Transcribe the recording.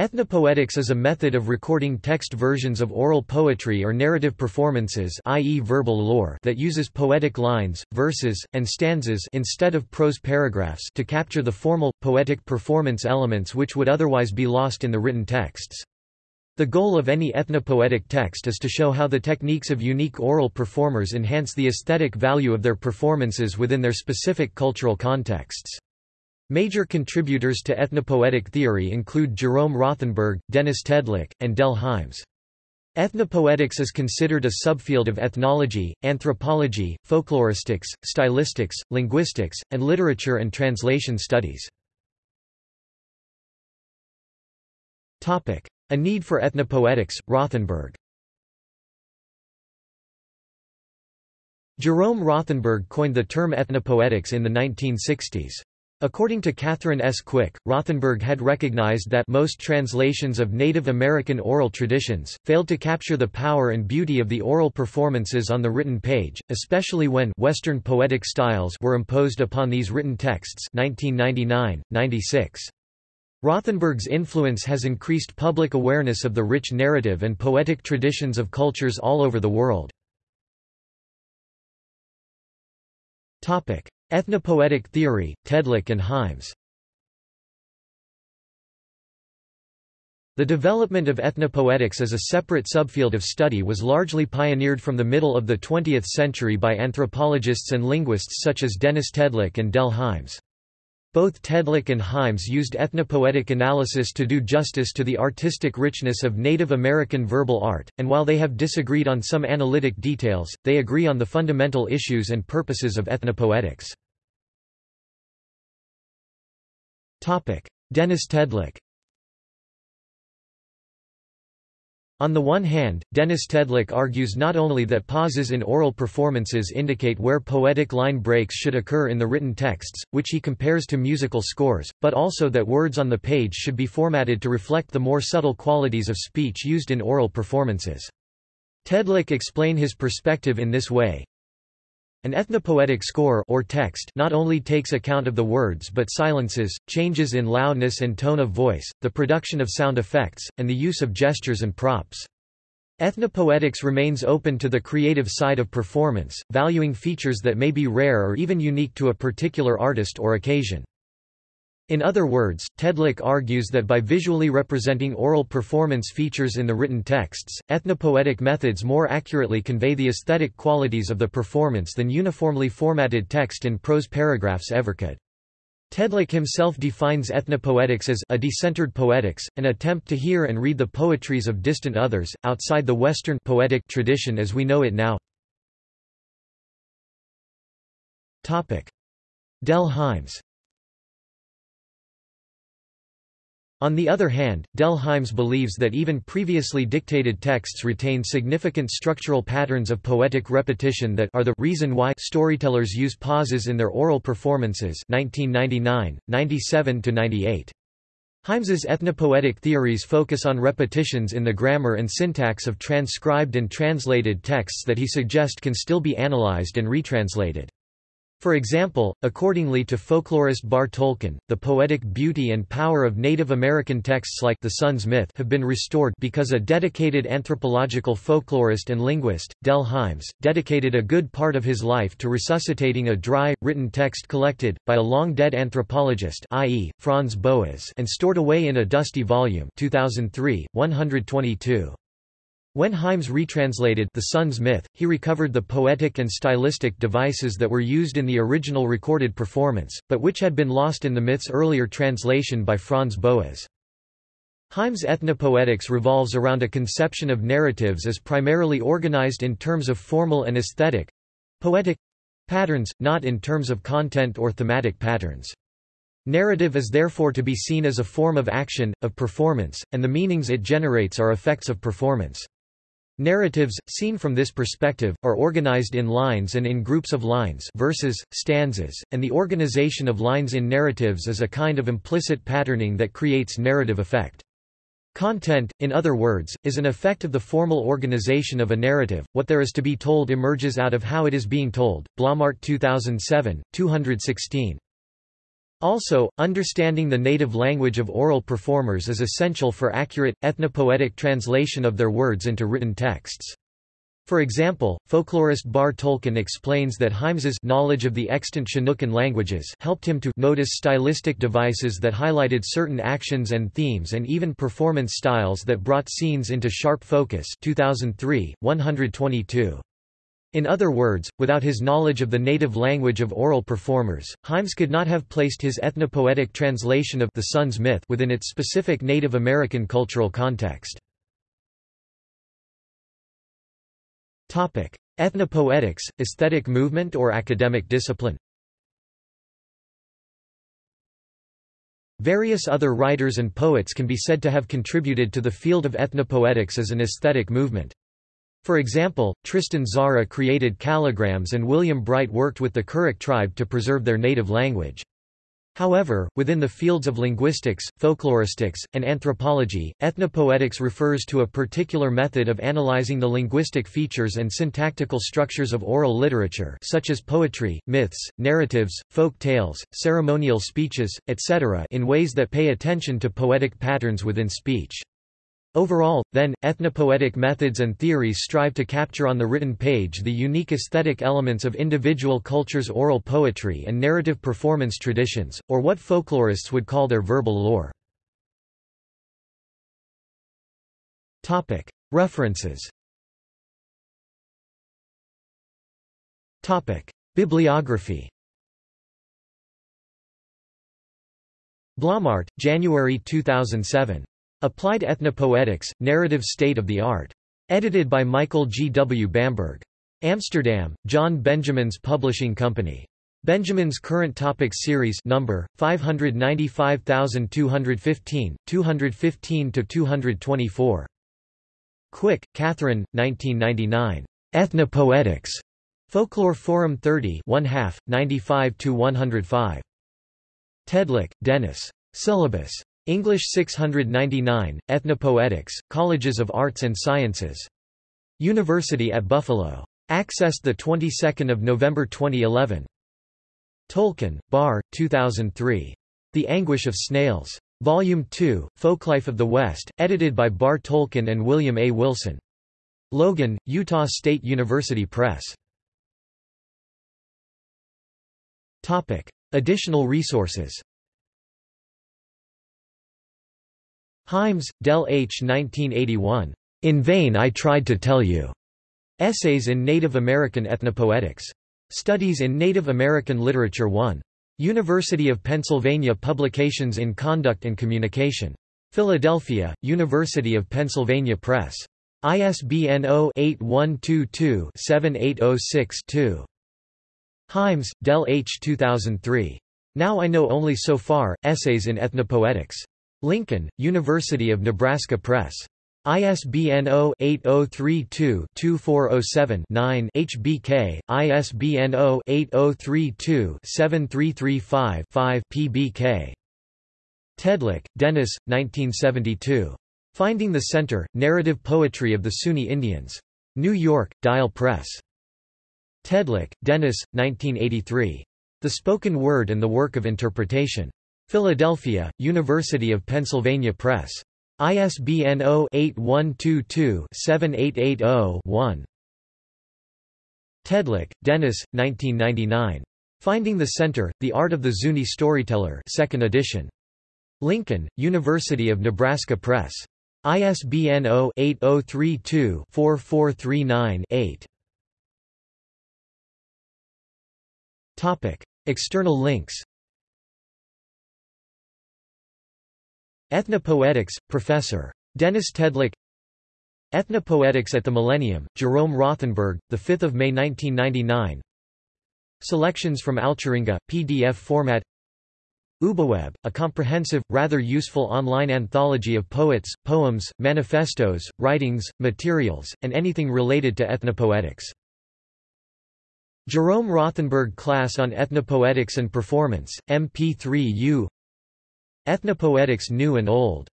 Ethnopoetics is a method of recording text versions of oral poetry or narrative performances i.e. verbal lore that uses poetic lines, verses, and stanzas instead of prose paragraphs to capture the formal, poetic performance elements which would otherwise be lost in the written texts. The goal of any ethnopoetic text is to show how the techniques of unique oral performers enhance the aesthetic value of their performances within their specific cultural contexts. Major contributors to ethnopoetic theory include Jerome Rothenberg, Dennis Tedlock, and Del Hymes. Ethnopoetics is considered a subfield of ethnology, anthropology, folkloristics, stylistics, linguistics, and literature and translation studies. A need for ethnopoetics, Rothenberg Jerome Rothenberg coined the term ethnopoetics in the 1960s. According to Catherine S. Quick, Rothenberg had recognized that most translations of Native American oral traditions, failed to capture the power and beauty of the oral performances on the written page, especially when Western poetic styles were imposed upon these written texts 1999, 96. Rothenberg's influence has increased public awareness of the rich narrative and poetic traditions of cultures all over the world. Ethnopoetic theory, Tedlock and Hymes The development of ethnopoetics as a separate subfield of study was largely pioneered from the middle of the 20th century by anthropologists and linguists such as Dennis Tedlock and Del Hymes. Both Tedlock and Hymes used ethnopoetic analysis to do justice to the artistic richness of Native American verbal art, and while they have disagreed on some analytic details, they agree on the fundamental issues and purposes of ethnopoetics. Dennis Tedlock On the one hand, Dennis Tedlock argues not only that pauses in oral performances indicate where poetic line breaks should occur in the written texts, which he compares to musical scores, but also that words on the page should be formatted to reflect the more subtle qualities of speech used in oral performances. Tedlock explain his perspective in this way, an ethnopoetic score or text not only takes account of the words but silences, changes in loudness and tone of voice, the production of sound effects, and the use of gestures and props. Ethnopoetics remains open to the creative side of performance, valuing features that may be rare or even unique to a particular artist or occasion. In other words, Tedlock argues that by visually representing oral performance features in the written texts, ethnopoetic methods more accurately convey the aesthetic qualities of the performance than uniformly formatted text in prose paragraphs ever could. Tedlock himself defines ethnopoetics as a decentered poetics, an attempt to hear and read the poetries of distant others, outside the Western poetic tradition as we know it now. Del Hymes On the other hand, Del Hymes believes that even previously dictated texts retain significant structural patterns of poetic repetition that are the reason why storytellers use pauses in their oral performances 1999, 97–98. Hymes's ethnopoetic theories focus on repetitions in the grammar and syntax of transcribed and translated texts that he suggests can still be analyzed and retranslated. For example, accordingly to folklorist Barre Toelken, the poetic beauty and power of Native American texts like the Sun's Myth have been restored because a dedicated anthropological folklorist and linguist, Del Hymes, dedicated a good part of his life to resuscitating a dry, written text collected, by a long-dead anthropologist i.e., Franz Boas and stored away in a dusty volume 2003, 122. When Hymes retranslated The Sun's Myth, he recovered the poetic and stylistic devices that were used in the original recorded performance, but which had been lost in the myth's earlier translation by Franz Boas. Hymes' ethnopoetics revolves around a conception of narratives as primarily organized in terms of formal and aesthetic—poetic patterns, not in terms of content or thematic patterns. Narrative is therefore to be seen as a form of action, of performance, and the meanings it generates are effects of performance. Narratives, seen from this perspective, are organized in lines and in groups of lines verses, stanzas, and the organization of lines in narratives is a kind of implicit patterning that creates narrative effect. Content, in other words, is an effect of the formal organization of a narrative. What there is to be told emerges out of how it is being told. Blommaert 2007, 216. Also, understanding the native language of oral performers is essential for accurate, ethnopoetic translation of their words into written texts. For example, folklorist Barre Toelken explains that Hymes's knowledge of the extant Chinookan languages helped him to notice stylistic devices that highlighted certain actions and themes and even performance styles that brought scenes into sharp focus 2003, 122. In other words, without his knowledge of the native language of oral performers, Hymes could not have placed his ethnopoetic translation of the Sun's myth within its specific Native American cultural context. Ethnopoetics, aesthetic movement or academic discipline Various other writers and poets can be said to have contributed to the field of ethnopoetics as an aesthetic movement. For example, Tristan Tzara created calligrams and William Bright worked with the Karuk tribe to preserve their native language. However, within the fields of linguistics, folkloristics, and anthropology, ethnopoetics refers to a particular method of analyzing the linguistic features and syntactical structures of oral literature such as poetry, myths, narratives, folk tales, ceremonial speeches, etc. in ways that pay attention to poetic patterns within speech. Overall, then, ethnopoetic methods and theories strive to capture on the written page the unique aesthetic elements of individual cultures' oral poetry and narrative performance traditions, or what folklorists would call their verbal lore. References Bibliography Blommaert, January 2007. Applied Ethnopoetics, Narrative State of the Art. Edited by Michael G. W. Bamberg. Amsterdam, John Benjamins Publishing Company. Benjamin's Current Topics Series number 595215, 215-224. Quick, Catherine, 1999. Ethnopoetics. Folklore Forum 30 1 half, 95-105. Tedlock, Dennis. Syllabus. English 699, Ethnopoetics, Colleges of Arts and Sciences. University at Buffalo. Accessed the 22nd of November 2011. Toelken, Barre, 2003. The Anguish of Snails. Volume 2, Folklife of the West, edited by Barre Toelken and William A. Wilson. Logan, Utah State University Press. Topic. Additional resources Hymes, Del H. 1981. In Vain I Tried to Tell You. Essays in Native American Ethnopoetics. Studies in Native American Literature 1. University of Pennsylvania Publications in Conduct and Communication. Philadelphia, University of Pennsylvania Press. ISBN 0-8122-7806-2. Hymes, Del H. 2003. Now I Know Only So Far, Essays in Ethnopoetics. Lincoln, University of Nebraska Press. ISBN 0-8032-2407-9 HBK, ISBN 0-8032-7335-5 PBK. Tedlock, Dennis, 1972. Finding the Center, Narrative Poetry of the Zuni Indians. New York, Dial Press. Tedlock, Dennis, 1983. The Spoken Word and the Work of Interpretation. Philadelphia, University of Pennsylvania Press. ISBN 0-8122-7880-1. Tedlock, Dennis, 1999. Finding the Center, The Art of the Zuni Storyteller 2nd edition. Lincoln, University of Nebraska Press. ISBN 0-8032-4439-8. External links Ethnopoetics, Professor. Dennis Tedlock Ethnopoetics at the Millennium, Jerome Rothenberg, 5 May 1999 Selections from Alcheringa, PDF format UbuWeb, a comprehensive, rather useful online anthology of poets, poems, manifestos, writings, materials, and anything related to ethnopoetics. Jerome Rothenberg Class on Ethnopoetics and Performance, MP3U Ethnopoetics New and Old